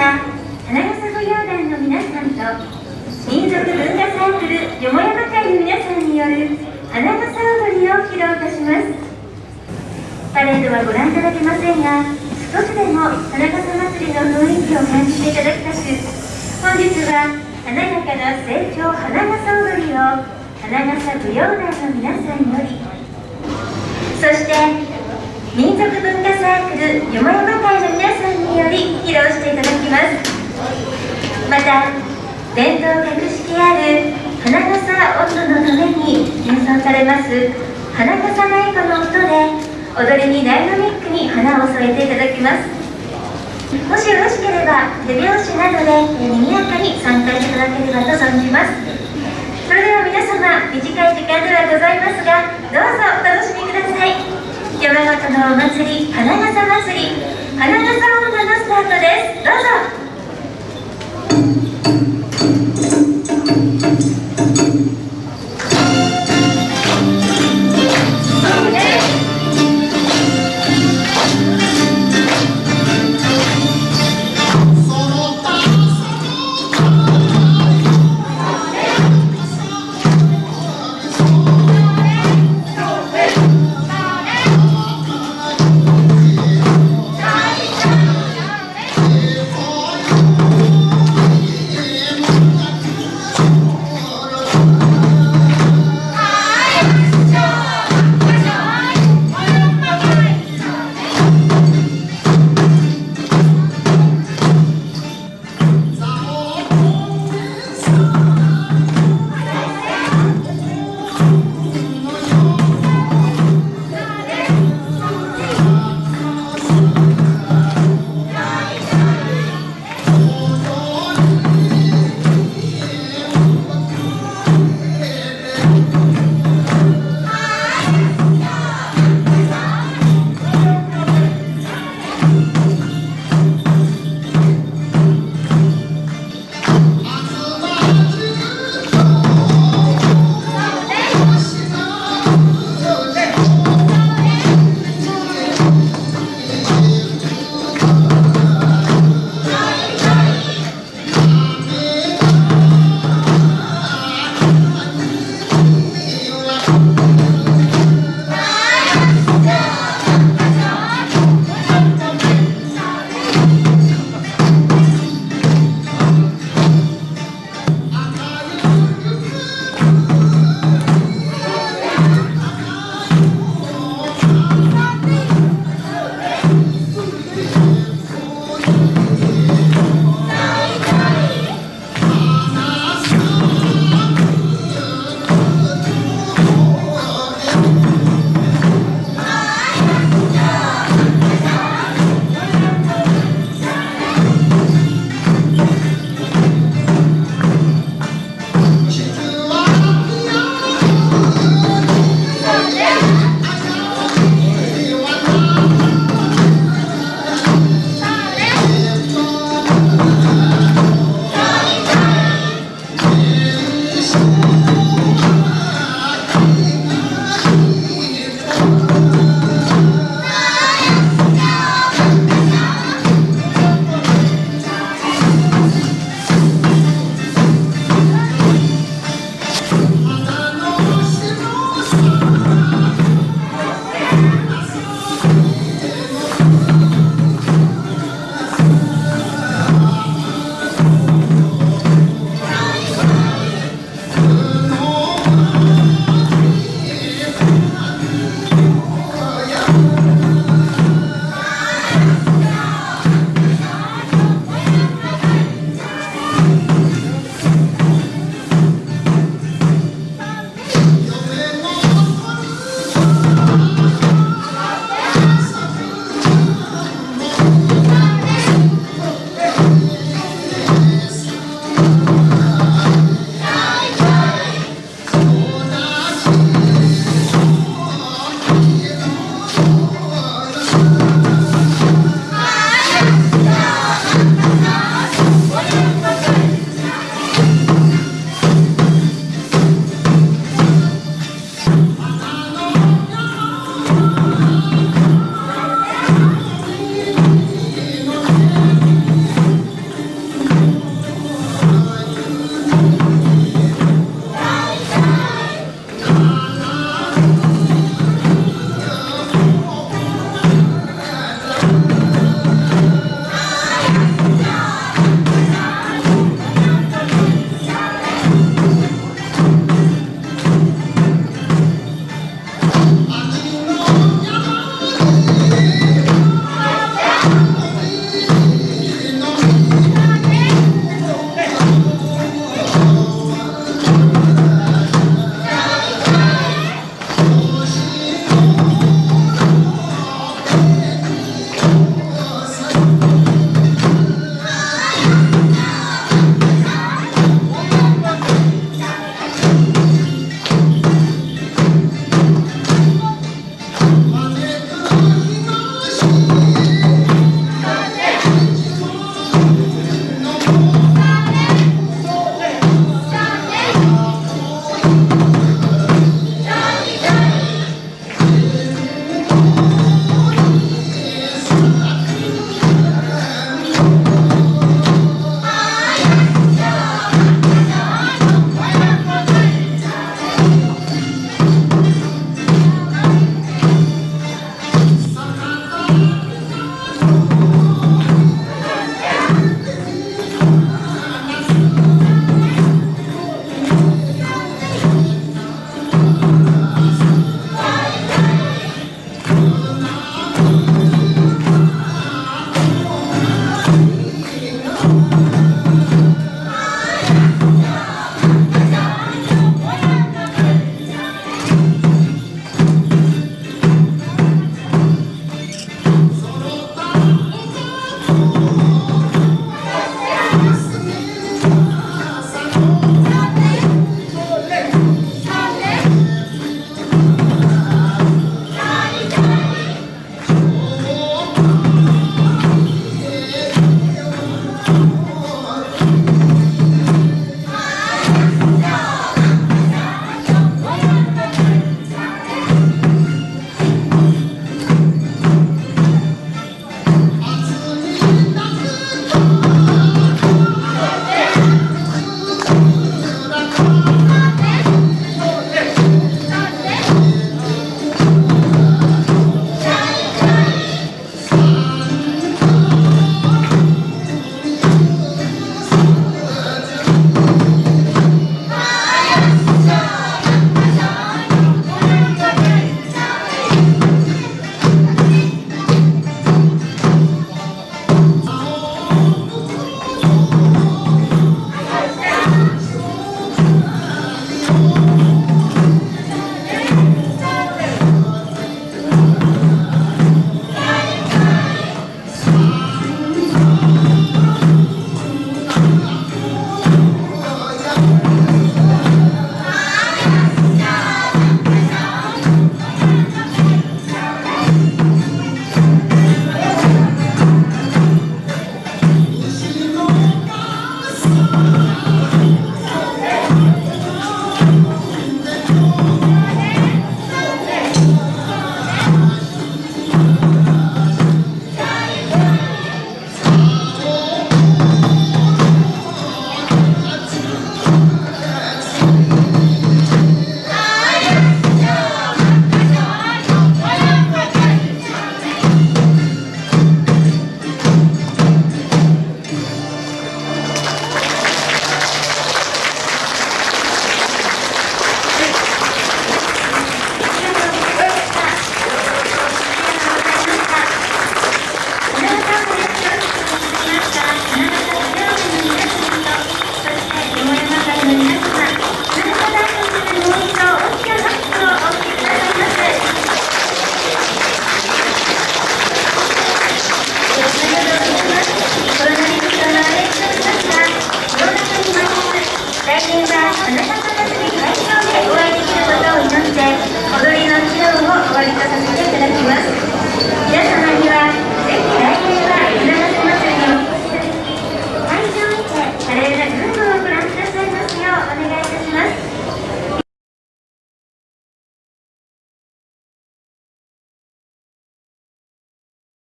が花笠舞踊団の皆さんと民族文化サークルよもやま会の皆さんによる花笠踊りを披露いたします。パレードはご覧いただけませんが少しでも花笠祭りの雰囲気を感じていただきたく本日は華やかな成長花笠踊りを花笠舞踊団の皆さんより。そして民族文化サークルよもやま会の皆さんより披露していただきますまた伝統格式ある花笠音のために演奏されます。花笠舞子の音で踊りにダイナミックに花を添えていただきます。もしよろしければ手拍子などで賑やかに参加いただければと存じます。それでは皆様短い時間ではございますがどうぞお楽しみください。山形のお祭り花笠祭り。花笠女のスタートです。どうぞ。